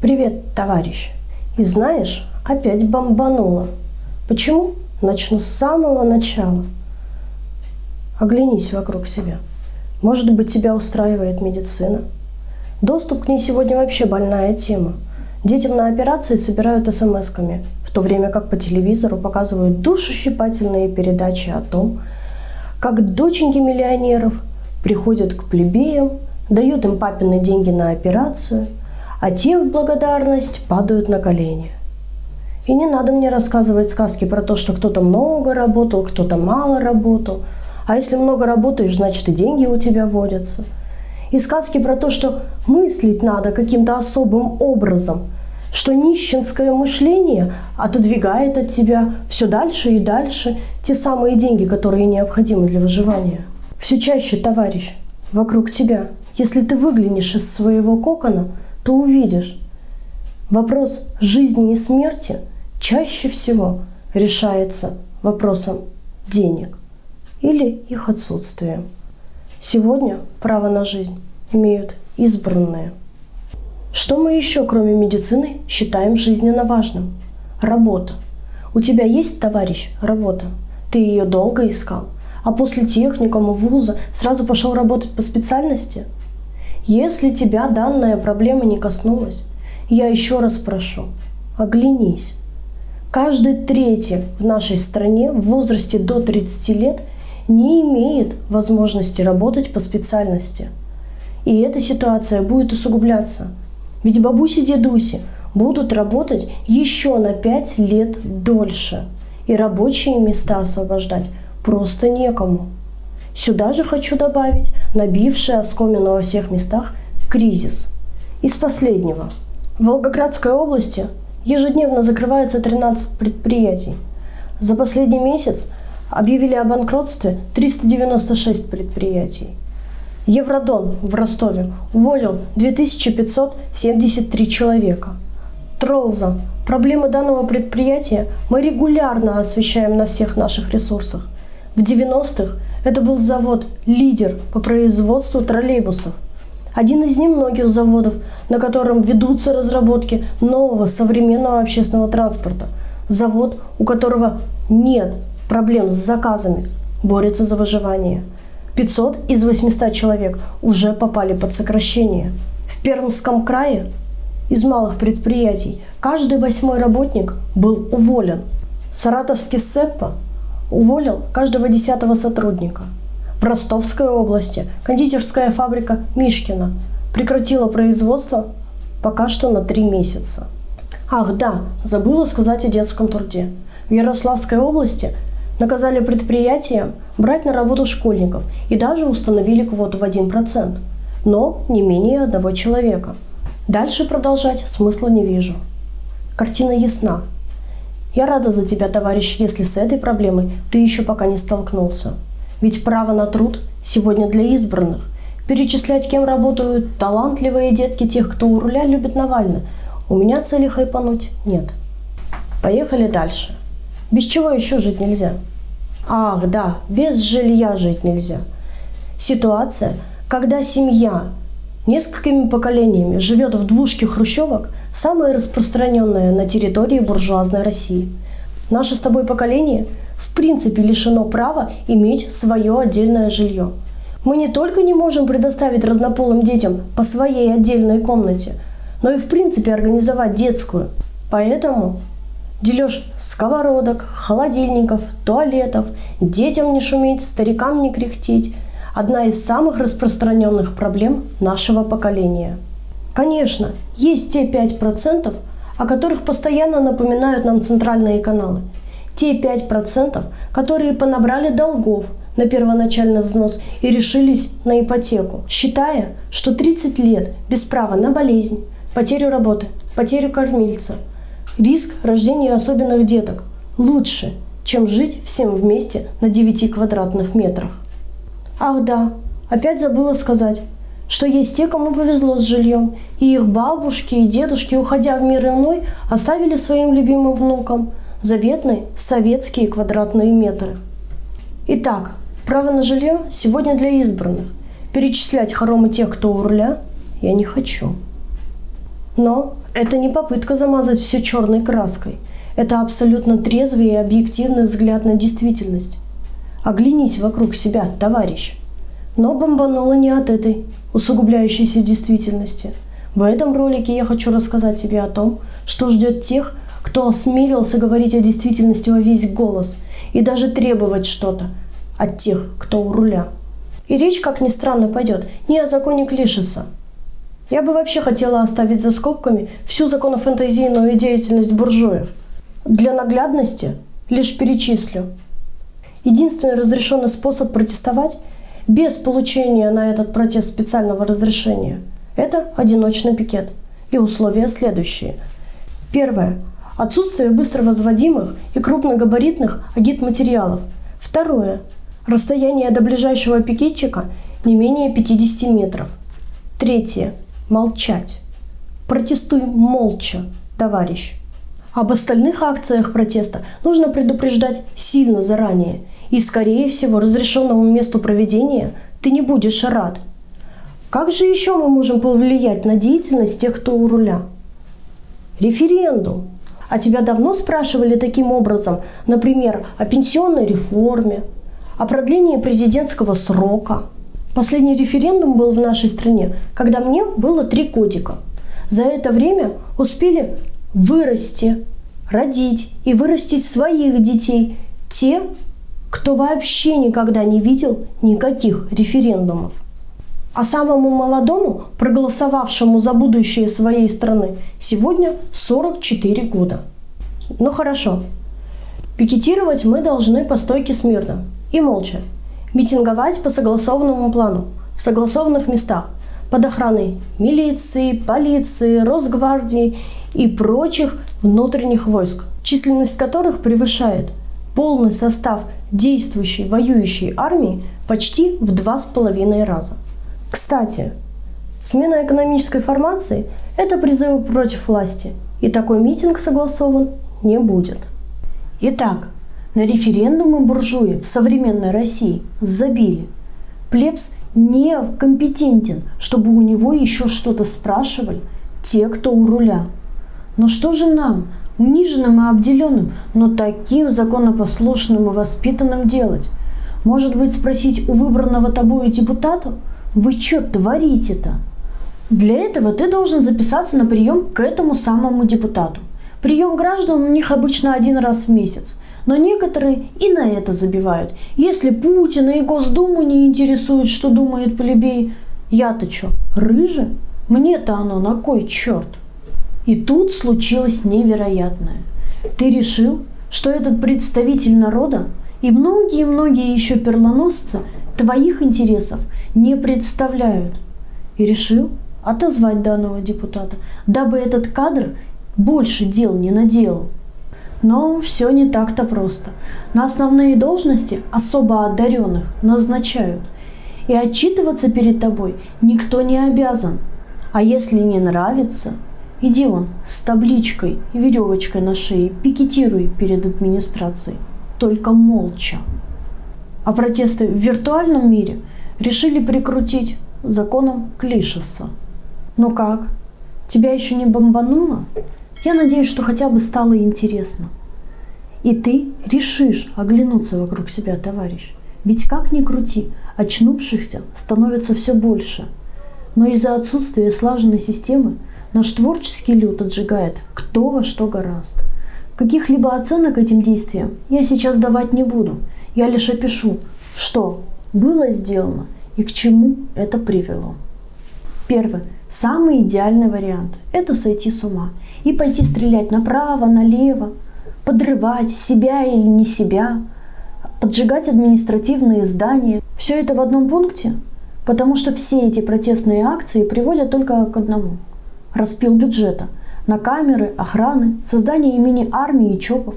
Привет, товарищ. И знаешь, опять бомбануло. Почему? Начну с самого начала. Оглянись вокруг себя. Может быть, тебя устраивает медицина? Доступ к ней сегодня вообще больная тема. Детям на операции собирают смс-ками, в то время как по телевизору показывают душещипательные передачи о том, как доченьки миллионеров приходят к плебеям, дают им папины деньги на операцию, а те в благодарность падают на колени. И не надо мне рассказывать сказки про то, что кто-то много работал, кто-то мало работал. А если много работаешь, значит и деньги у тебя водятся. И сказки про то, что мыслить надо каким-то особым образом, что нищенское мышление отодвигает от тебя все дальше и дальше те самые деньги, которые необходимы для выживания. Все чаще, товарищ, вокруг тебя, если ты выглянешь из своего кокона, то увидишь, вопрос жизни и смерти чаще всего решается вопросом денег или их отсутствием. Сегодня право на жизнь имеют избранные. Что мы еще, кроме медицины, считаем жизненно важным? Работа. У тебя есть, товарищ, работа? Ты ее долго искал? А после техникума, вуза сразу пошел работать по специальности? Если тебя данная проблема не коснулась, я еще раз прошу, оглянись. Каждый третий в нашей стране в возрасте до 30 лет не имеет возможности работать по специальности. И эта ситуация будет усугубляться. Ведь бабуси-дедуси будут работать еще на 5 лет дольше. И рабочие места освобождать просто некому. Сюда же хочу добавить набивший оскомину во всех местах кризис. Из последнего. В Волгоградской области ежедневно закрывается 13 предприятий. За последний месяц объявили о банкротстве 396 предприятий. Евродон в Ростове уволил 2573 человека. Тролза. Проблемы данного предприятия мы регулярно освещаем на всех наших ресурсах. В 90-х это был завод «Лидер» по производству троллейбусов. Один из немногих заводов, на котором ведутся разработки нового современного общественного транспорта. Завод, у которого нет проблем с заказами, борется за выживание. 500 из 800 человек уже попали под сокращение. В Пермском крае из малых предприятий каждый восьмой работник был уволен. Саратовский СЭПа уволил каждого десятого сотрудника. В Ростовской области кондитерская фабрика Мишкина прекратила производство пока что на три месяца. Ах да, забыла сказать о детском труде. В Ярославской области наказали предприятия брать на работу школьников и даже установили квоту в 1%, но не менее одного человека. Дальше продолжать смысла не вижу. Картина ясна. Я рада за тебя, товарищ, если с этой проблемой ты еще пока не столкнулся. Ведь право на труд сегодня для избранных. Перечислять, кем работают талантливые детки тех, кто у руля любит Навальный, у меня цели хайпануть нет. Поехали дальше. Без чего еще жить нельзя? Ах, да, без жилья жить нельзя. Ситуация, когда семья несколькими поколениями живет в двушке хрущевок, самая распространенная на территории буржуазной России. Наше с тобой поколение в принципе лишено права иметь свое отдельное жилье. Мы не только не можем предоставить разнополым детям по своей отдельной комнате, но и в принципе организовать детскую. Поэтому Дележ сковородок, холодильников, туалетов, детям не шуметь, старикам не кряхтеть – одна из самых распространенных проблем нашего поколения. Конечно, есть те 5%, о которых постоянно напоминают нам центральные каналы. Те 5%, которые понабрали долгов на первоначальный взнос и решились на ипотеку, считая, что 30 лет без права на болезнь, потерю работы, потерю кормильца – Риск рождения особенных деток лучше, чем жить всем вместе на 9 квадратных метрах. Ах да, опять забыла сказать, что есть те, кому повезло с жильем, и их бабушки и дедушки, уходя в мир иной, оставили своим любимым внукам заветные советские квадратные метры. Итак, право на жилье сегодня для избранных. Перечислять хоромы тех, кто у руля, я не хочу. Но это не попытка замазать все черной краской. Это абсолютно трезвый и объективный взгляд на действительность. Оглянись вокруг себя, товарищ. Но бомбануло не от этой усугубляющейся действительности. В этом ролике я хочу рассказать тебе о том, что ждет тех, кто осмелился говорить о действительности во весь голос и даже требовать что-то от тех, кто у руля. И речь, как ни странно, пойдет не о законе Клишеса. Я бы вообще хотела оставить за скобками всю законофэнтезийную деятельность буржуев. Для наглядности лишь перечислю. Единственный разрешенный способ протестовать без получения на этот протест специального разрешения – это одиночный пикет. И условия следующие. Первое. Отсутствие быстро возводимых и крупногабаритных агитматериалов. Второе. Расстояние до ближайшего пикетчика не менее 50 метров. Третье. Молчать. Протестуй молча, товарищ. Об остальных акциях протеста нужно предупреждать сильно заранее, и, скорее всего, разрешенному месту проведения ты не будешь рад. Как же еще мы можем повлиять на деятельность тех, кто у руля? Референдум. А тебя давно спрашивали таким образом, например, о пенсионной реформе, о продлении президентского срока. Последний референдум был в нашей стране, когда мне было три годика. За это время успели вырасти, родить и вырастить своих детей те, кто вообще никогда не видел никаких референдумов. А самому молодому, проголосовавшему за будущее своей страны, сегодня 44 года. Ну хорошо. Пикетировать мы должны по стойке смирно и молча. Митинговать по согласованному плану, в согласованных местах, под охраной милиции, полиции, Росгвардии и прочих внутренних войск, численность которых превышает полный состав действующей воюющей армии почти в два с половиной раза. Кстати, смена экономической формации – это призывы против власти, и такой митинг согласован не будет. Итак, на референдумы буржуи в современной России забили. Плебс не компетентен, чтобы у него еще что-то спрашивали те, кто у руля. Но что же нам, униженным и обделенным, но таким законопослушным и воспитанным делать? Может быть, спросить у выбранного тобою депутата, вы что творите-то? Для этого ты должен записаться на прием к этому самому депутату. Прием граждан у них обычно один раз в месяц. Но некоторые и на это забивают. Если Путина и Госдуму не интересует, что думает плебей, я-то что, рыжий? Мне-то оно на кой черт? И тут случилось невероятное. Ты решил, что этот представитель народа и многие-многие еще перлоносцы твоих интересов не представляют. И решил отозвать данного депутата, дабы этот кадр больше дел не наделал. Но все не так-то просто. На основные должности особо одаренных назначают. И отчитываться перед тобой никто не обязан. А если не нравится – Иди он с табличкой и веревочкой на шее, пикетируй перед администрацией, только молча. А протесты в виртуальном мире решили прикрутить законом Клишеса. Ну как, тебя еще не бомбануло? Я надеюсь, что хотя бы стало интересно. И ты решишь оглянуться вокруг себя, товарищ. Ведь как ни крути, очнувшихся становится все больше. Но из-за отсутствия слаженной системы Наш творческий люд отжигает кто во что гораст. Каких-либо оценок этим действиям я сейчас давать не буду. Я лишь опишу, что было сделано и к чему это привело. Первый, самый идеальный вариант – это сойти с ума и пойти стрелять направо, налево, подрывать себя или не себя, поджигать административные здания. Все это в одном пункте, потому что все эти протестные акции приводят только к одному – распил бюджета. На камеры, охраны, создание имени армии и ЧОПов,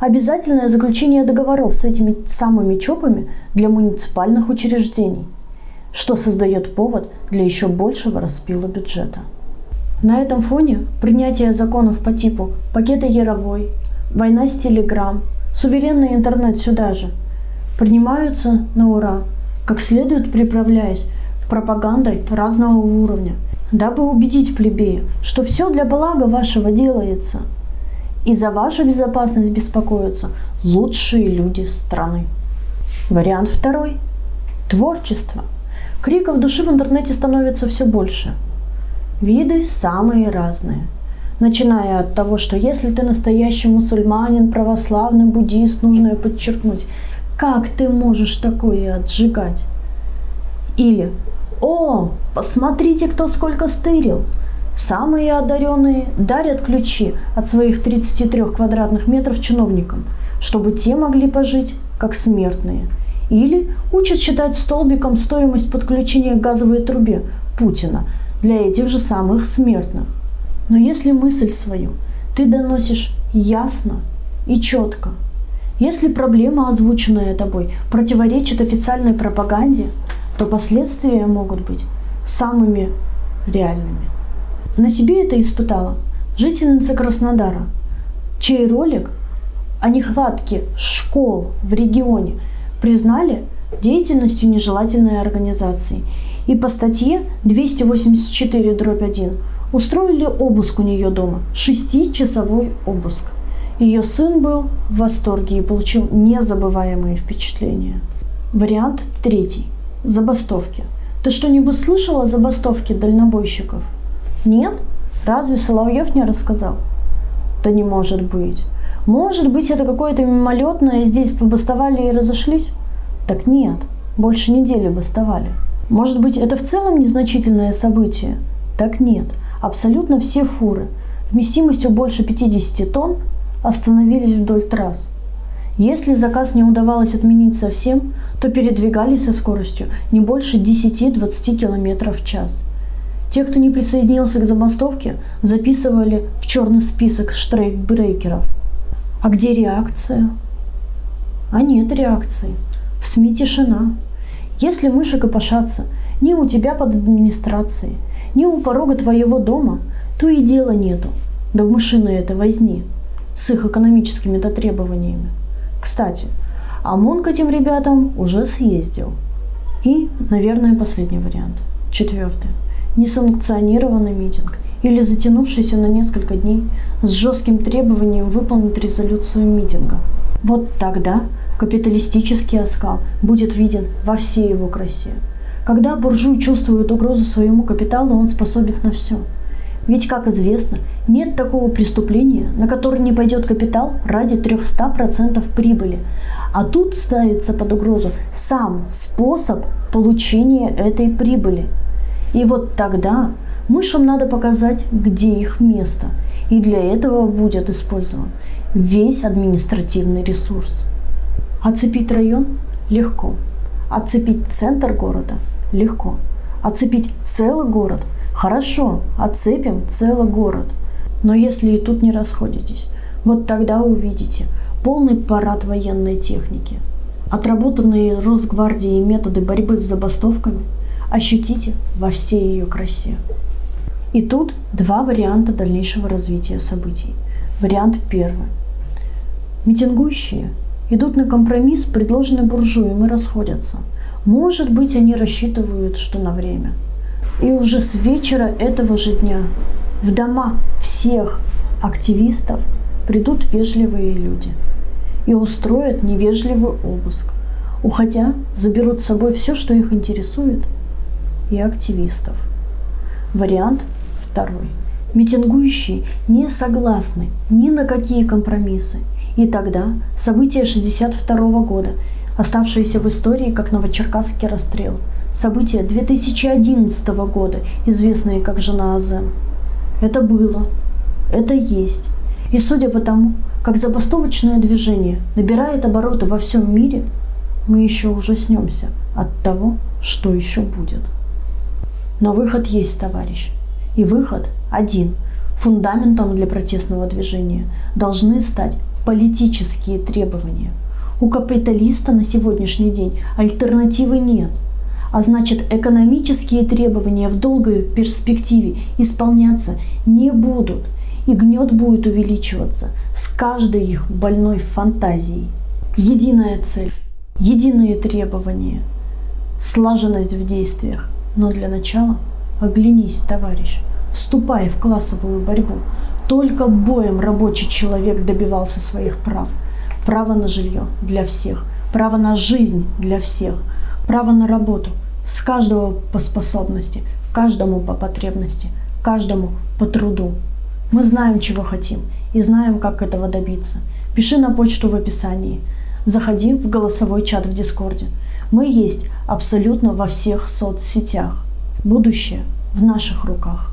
обязательное заключение договоров с этими самыми ЧОПами для муниципальных учреждений, что создает повод для еще большего распила бюджета. На этом фоне принятие законов по типу пакета Яровой, война с Телеграм, суверенный интернет сюда же, принимаются на ура, как следует приправляясь пропагандой разного уровня – дабы убедить плебеев, что все для блага вашего делается, и за вашу безопасность беспокоятся лучшие люди страны. Вариант второй – творчество. Криков души в интернете становится все больше. Виды самые разные. Начиная от того, что если ты настоящий мусульманин, православный, буддист, нужно подчеркнуть, как ты можешь такое отжигать? Или «О, посмотрите, кто сколько стырил!» Самые одаренные дарят ключи от своих 33 квадратных метров чиновникам, чтобы те могли пожить как смертные. Или учат считать столбиком стоимость подключения к газовой трубе Путина для этих же самых смертных. Но если мысль свою ты доносишь ясно и четко, если проблема, озвученная тобой, противоречит официальной пропаганде, то последствия могут быть самыми реальными. На себе это испытала жительница Краснодара, чей ролик о нехватке школ в регионе признали деятельностью нежелательной организации. И по статье 284 1 устроили обыск у нее дома, шестичасовой обыск. Ее сын был в восторге и получил незабываемые впечатления. Вариант третий. Забастовки. Ты что-нибудь слышал о забастовке дальнобойщиков? Нет? Разве Соловьев не рассказал? Да не может быть. Может быть, это какое-то мимолетное, здесь побастовали и разошлись? Так нет, больше недели бастовали. Может быть, это в целом незначительное событие? Так нет, абсолютно все фуры вместимостью больше 50 тонн остановились вдоль трасс. Если заказ не удавалось отменить совсем, то передвигались со скоростью не больше 10-20 км в час. Те, кто не присоединился к забастовке, записывали в черный список штрейкбрейкеров. А где реакция? А нет реакции. В СМИ тишина. Если мыши копошатся ни у тебя под администрацией, ни у порога твоего дома, то и дела нету. Да в мышиной это возни с их экономическими-то требованиями. Кстати, ОМОН к этим ребятам уже съездил. И, наверное, последний вариант. Четвертый. Несанкционированный митинг или затянувшийся на несколько дней с жестким требованием выполнить резолюцию митинга. Вот тогда капиталистический оскал будет виден во всей его красе. Когда буржуй чувствует угрозу своему капиталу, он способен на все – ведь, как известно, нет такого преступления, на которое не пойдет капитал ради 300% прибыли. А тут ставится под угрозу сам способ получения этой прибыли. И вот тогда мышам надо показать, где их место. И для этого будет использован весь административный ресурс. Оцепить район легко. Оцепить центр города легко. Оцепить целый город – Хорошо, отцепим целый город. Но если и тут не расходитесь, вот тогда увидите полный парад военной техники. Отработанные Росгвардией методы борьбы с забастовками ощутите во всей ее красе. И тут два варианта дальнейшего развития событий. Вариант первый. Митингующие идут на компромисс, предложенный буржуем, и расходятся. Может быть, они рассчитывают, что на время – и уже с вечера этого же дня в дома всех активистов придут вежливые люди и устроят невежливый обыск. Уходя, заберут с собой все, что их интересует, и активистов. Вариант второй. Митингующие не согласны ни на какие компромиссы. И тогда события 62 года, оставшиеся в истории как Новочеркасский расстрел – события 2011 года, известные как «Жена Азен». Это было, это есть. И судя по тому, как забастовочное движение набирает обороты во всем мире, мы еще ужаснемся от того, что еще будет. Но выход есть, товарищ. И выход один. Фундаментом для протестного движения должны стать политические требования. У капиталиста на сегодняшний день альтернативы нет – а значит экономические требования в долгой перспективе исполняться не будут, и гнет будет увеличиваться с каждой их больной фантазией. Единая цель, единые требования, слаженность в действиях, но для начала Оглянись, товарищ. Вступай в классовую борьбу. Только боем рабочий человек добивался своих прав. Право на жилье для всех, право на жизнь для всех, право на работу с каждого по способности, каждому по потребности, каждому по труду. Мы знаем, чего хотим и знаем, как этого добиться. Пиши на почту в описании. Заходи в голосовой чат в Дискорде. Мы есть абсолютно во всех соцсетях. Будущее в наших руках.